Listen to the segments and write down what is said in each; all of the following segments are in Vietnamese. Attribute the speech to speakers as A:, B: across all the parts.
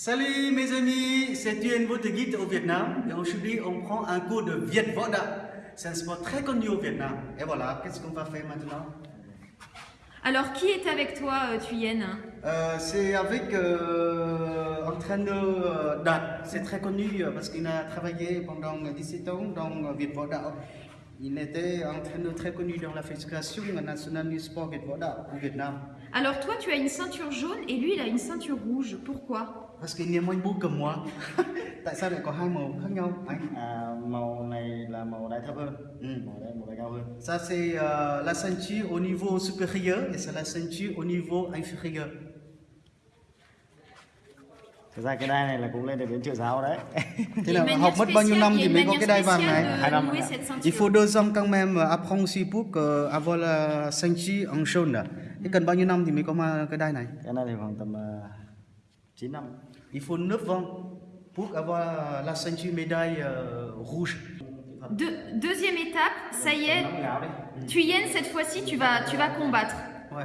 A: Salut mes amis, c'est Thien, votre guide au Vietnam. Et aujourd'hui, on prend un cours de Viet Da. C'est un sport très connu au Vietnam. Et voilà, qu'est-ce qu'on va faire maintenant?
B: Alors, qui est avec toi, euh, Thuyen
A: Euh, C'est avec euh, entraîneur euh, Dat. C'est très connu euh, parce qu'il a travaillé pendant 17 ans dans euh, Viet Da. Il était entraîneur très connu dans la fédération nationale du sport au Vietnam.
B: Alors, toi, tu as une ceinture jaune et lui, il a une ceinture rouge. Pourquoi?
A: Parce qu'il est moins beau que moi. Tại sao lại có hai màu khác nhau anh?
C: À, màu này là màu thấp hơn
A: Ừ.
C: màu màu cao hơn
A: Ça, c'est euh, la ceinture au niveau supérieur et c'est la ceinture au niveau inférieur.
C: Thực ra cái đai này là cũng lên được đến triệu giáo đấy
A: Thế
B: y
A: là học mất bao nhiêu năm
B: y
A: thì mới có cái đai vàng này?
B: de
C: Hai năm
A: Il faut deux ans quand même apprendre aussi pour que avoir la ceinture en jaune. là. Thế cần bao nhiêu năm thì mới có ma- cái đai này?
C: cái này thì khoảng tầm uh, 9 năm
A: Il faut 9 ans pour avoir la ceinture médaille euh, rouge.
B: Deux- deuxième étape, ça y est,
C: nóng ngáo đi
B: Thuyen, cette fois-ci, tu vas, tu vas combattre.
A: Ouais.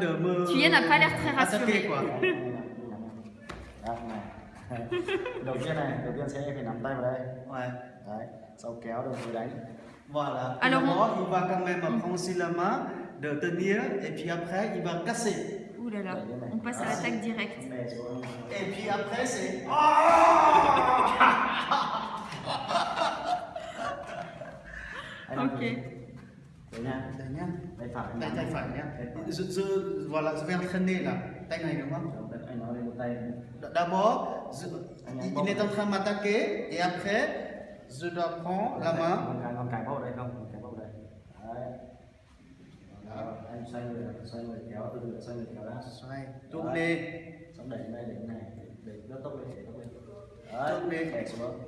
A: De me
B: Thuyen n'a pas l'air très rassuré.
A: quoi.
C: Đó, này đầu tiên này đầu tiên sẽ phải nắm tay vào đây
A: Ouais.
C: đấy sau kéo đồng thời đánh
A: Voilà.
B: Alors,
A: D'abord, il va quand même prendre sur la main de tenir et puis après il va casser.
B: Ouh là là, on passe à l'attaque directe.
A: Et puis après c'est
C: Anh
B: Ok.
C: đấy nha tay phải
A: Tay tay phải nhá. Je, je, voilà, je vais entraîner là. Tay này đúng không? D'abord, je- il, est en train de m'attaquer et après, je dois prendre la main.
C: con cái vào đây không con cái vào đây đấy Đó, anh xoay người xoay người kéo từ từ xoay người kéo ra
A: Xoay, tourner.
C: xong đẩy đây đẩy này đẩy đẩy tốc lên đẩy tốc lên đấy
A: Tourner.
C: đẩy xuống